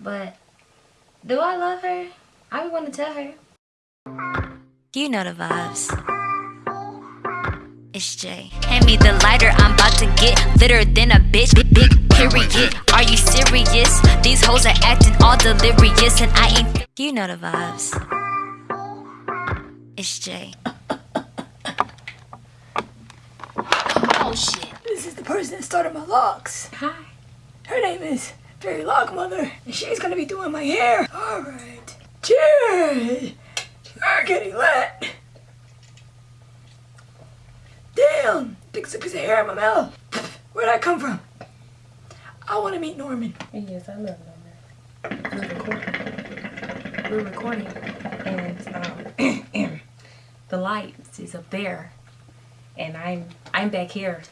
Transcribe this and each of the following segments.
But do I love her? I would want to tell her. You know the vibes. It's Jay. Hand me the lighter, I'm about to get litter than a bitch. Big, big period. Are you serious? These hoes are acting all delirious, and I ain't. You know the vibes. It's Jay. Oh shit. This is the person that started my locks. Hi. Her name is Fairy Lockmother, and she's gonna be doing my hair. Alright. Cheers! You're getting lit. Damn! Big piece of hair in my mouth. Where'd I come from? I wanna meet Norman. Yes, I love Norman. We're recording. We're recording, and um, the lights is up there, and I'm I'm back here.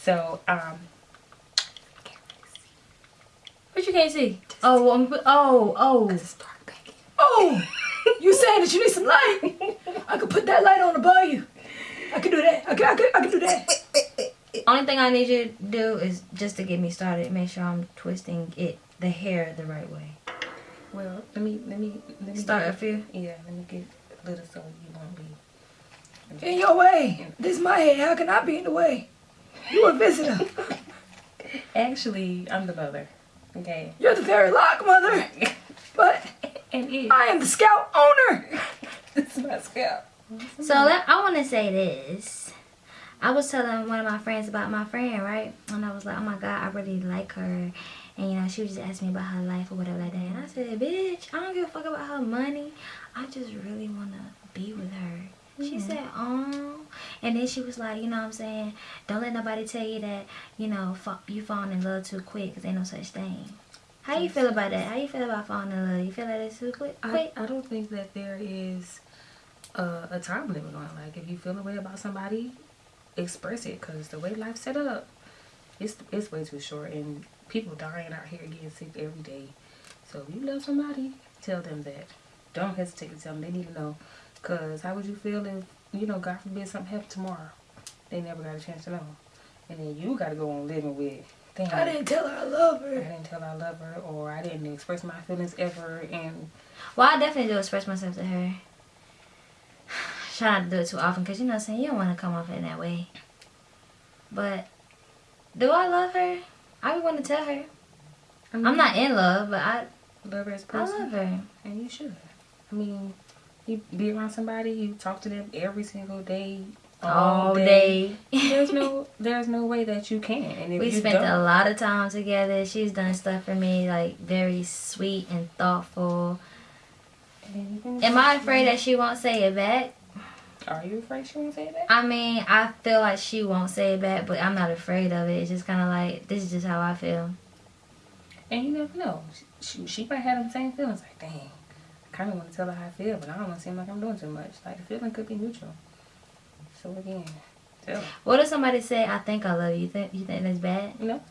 So um, What you can't see? Oh, um, oh, oh. it's dark back here. Oh! You saying that you need some light? I could put that light on above you. I could do that. I could, I could, I could do that. Only thing I need you to do is just to get me started. Make sure I'm twisting it, the hair, the right way. Well, let me let me let me Start get- up here. Yeah, let me get a little so you won't be. In your way. This is my hair. How can I be in the way? You a visitor. Actually, I'm the mother. Okay. You're the Fairy lock mother, But And it. I am the scout owner. It's my scalp. So let, I want to say this. I was telling one of my friends about my friend, right? And I was like, oh my God, I really like her. And, you know, she was just asking me about her life or whatever like that. And I said, bitch, I don't give a fuck about her money. I just really want to be with her. She mm-hmm. said, oh. And then she was like, you know what I'm saying? Don't let nobody tell you that, you know, you falling in love too quick because ain't no such thing. How you feel about that? How you feel about falling in love? You feel like it's too quick? I. I don't think that there is a, a time limit on it. Like, if you feel a way about somebody, express it. Because the way life's set up, it's, it's way too short. And people dying out here getting sick every day. So if you love somebody, tell them that. Don't hesitate to tell them. They need to know. Because how would you feel if, you know, God forbid something happened tomorrow? They never got a chance to know. And then you got to go on living with, damn. I didn't tell her I love her. I didn't tell her I love her, or I didn't express my feelings ever, and Well, I definitely do express myself to her. Try not to do it too often because, you know what I'm saying, you don't want to come off in that way. But do I love her? I would want to tell her. I'm not in love, but I, love her as a I person, love her. and you should. I mean, you be around somebody, you talk to them every single day, All day. there's no, there's no way that you can. And if we you spent a lot of time together. She's done stuff for me, like, very sweet and thoughtful. Am I afraid that she won't say it back? Are you afraid she won't say that? I mean, I feel like she won't say it back, but I'm not afraid of it. It's just kind of like, this is just how I feel. And you never know. She, she might have the same feelings. Like, dang, kind of want to tell her how I feel, but I don't want to seem like I'm doing too much. Like, the feeling could be neutral. So again, tell her. What if somebody say, "I think I love you"? You think you think that's bad? You know?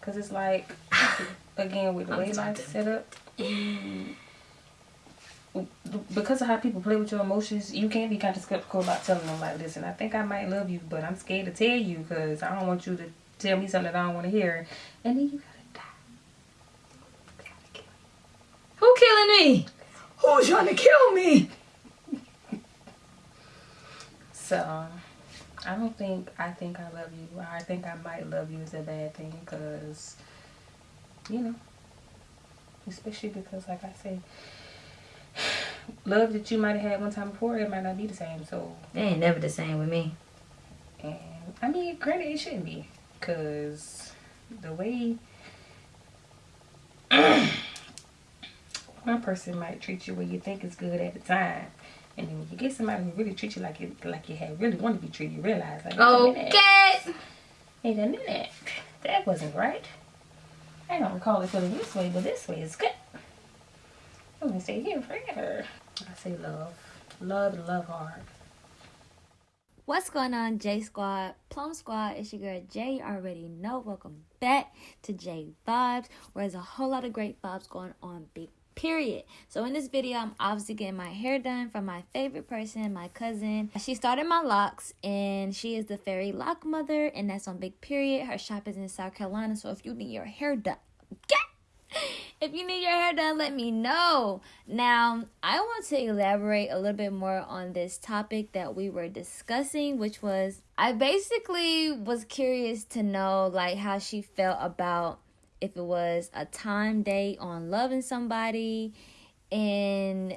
Because it's like, again, with the way life's set up, because of how people play with your emotions, you can't be kind of skeptical about telling them, like, listen, I think I might love you, but I'm scared to tell you because I don't want you to tell me something that I don't want to hear. And then you gotta die. Who killing me? Who's trying to kill me? So, I don't think I think I love you. I think I might love you is a bad thing because, you know, especially because, like I said, love that you might have had one time before, it might not be the same. So, They ain't never the same with me. and I mean, granted, it shouldn't be because the way one person might treat you when you think is good at the time. And then when you get somebody who really treats you like you like you had really want to be treated, you realize like wait a minute. Okay. Wait a minute. That wasn't right. I don't recall it feeling this way, but this way is good. I'm gonna stay here forever. I say love. Love love hard. What's going on, J Squad? Plum Squad, it's your girl Jay. You already know. Welcome back to J Vibes, where there's a whole lot of great vibes going on, big period. So, in this video, I'm obviously getting my hair done from my favorite person, my cousin. She started my locks, and she is the fairy lock mother, and that's on big period. Her shop is in South Carolina, so if you need your hair done, okay? if you need your hair done, let me know. Now, I want to elaborate a little bit more on this topic that we were discussing, which was I basically was curious to know like how she felt about if it was a time date on loving somebody and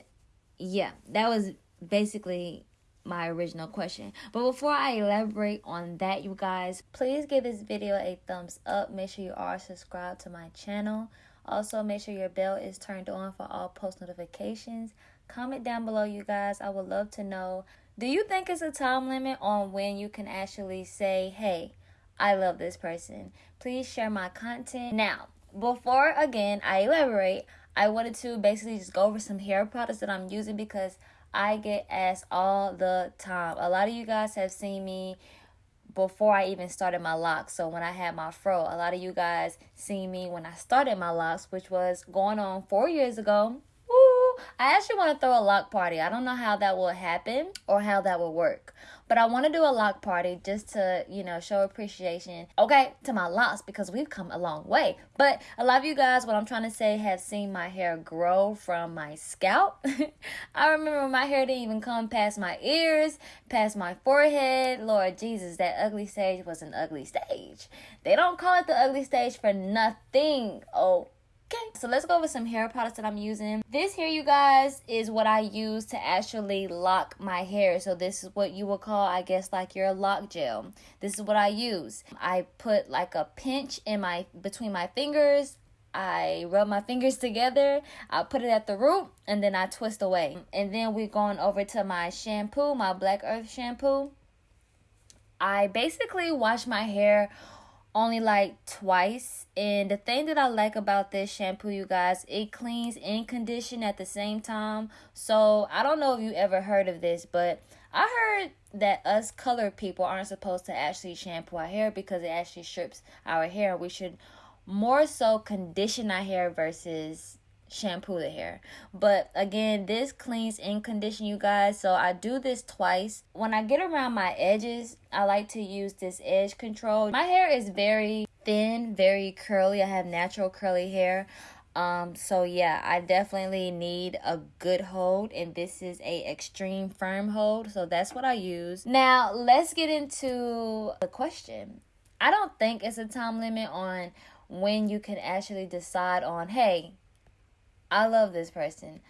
yeah, that was basically my original question. But before I elaborate on that, you guys, please give this video a thumbs up. Make sure you are subscribed to my channel. Also, make sure your bell is turned on for all post notifications. Comment down below, you guys. I would love to know. Do you think it's a time limit on when you can actually say, hey, I love this person? Please share my content. Now, before again I elaborate, I wanted to basically just go over some hair products that I'm using because I get asked all the time. A lot of you guys have seen me before I even started my locks. So when I had my fro, a lot of you guys seen me when I started my locks, which was going on four years ago. I actually want to throw a lock party. I don't know how that will happen or how that will work. But I want to do a lock party just to, you know, show appreciation, okay, to my locks because we've come a long way. But a lot of you guys, what I'm trying to say, have seen my hair grow from my scalp. I remember my hair didn't even come past my ears, past my forehead. Lord Jesus, that ugly stage was an ugly stage. They don't call it the ugly stage for nothing. Oh, Okay, so let's go over some hair products that I'm using. This here, you guys, is what I use to actually lock my hair. So this is what you would call, I guess, like your lock gel. This is what I use. I put like a pinch in my between my fingers. I rub my fingers together. I put it at the root and then I twist away. And then we're going over to my shampoo, my Black Earth shampoo. I basically wash my hair only like twice. And the thing that i like about this shampoo you guys it cleans and condition at the same time. So i don't know if you ever heard of this but i heard that us colored people aren't supposed to actually shampoo our hair because it actually strips our hair. We should more so condition our hair versus shampoo the hair. But again, this cleans and condition you guys. So I do this twice. When I get around my edges, I like to use this edge control. My hair is very thin, very curly. I have natural curly hair. Um, so yeah, I definitely need a good hold and this is a extreme firm hold. So that's what I use. Now, let's get into the question. I don't think it's a time limit on when you can actually decide on, hey, I love this person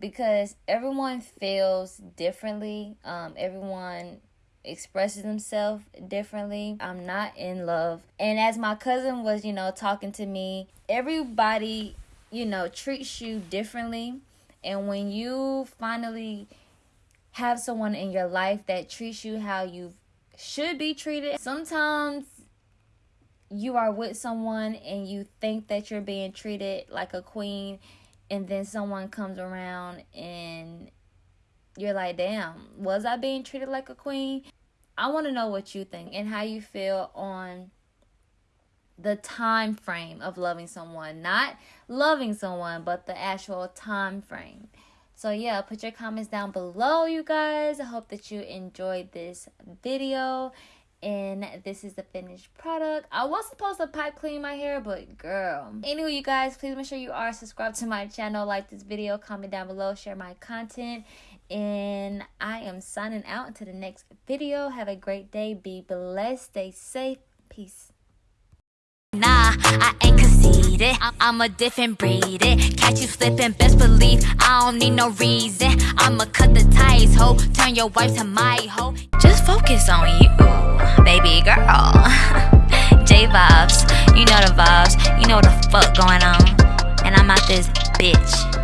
because everyone feels differently. Um, everyone expresses themselves differently. I'm not in love. And as my cousin was, you know, talking to me, everybody, you know, treats you differently. And when you finally have someone in your life that treats you how you should be treated, sometimes you are with someone and you think that you're being treated like a queen and then someone comes around and you're like, damn, was I being treated like a queen? I want to know what you think and how you feel on the time frame of loving someone, not loving someone, but the actual time frame. So yeah, put your comments down below, you guys. I hope that you enjoyed this video and this is the finished product. I was supposed to pipe clean my hair but girl. Anyway you guys please make sure you are subscribed to my channel. Like this video comment down below share my content. And i am signing out. Until the next video have a great day. Be blessed. Stay safe. Peace. Nah, I ain't conceited. I'm a different breed. Catch you slipping, best I don't need no reason. I'ma cut the ties. Your wife to my hoe. Just focus on you baby girl. J vibes, you know the vibes, you know the fuck going on. And I'm out this bitch.